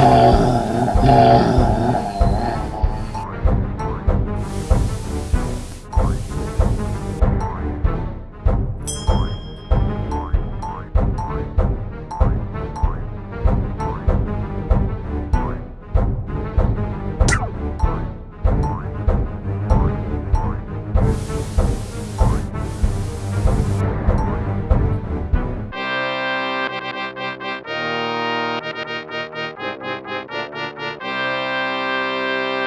Oh.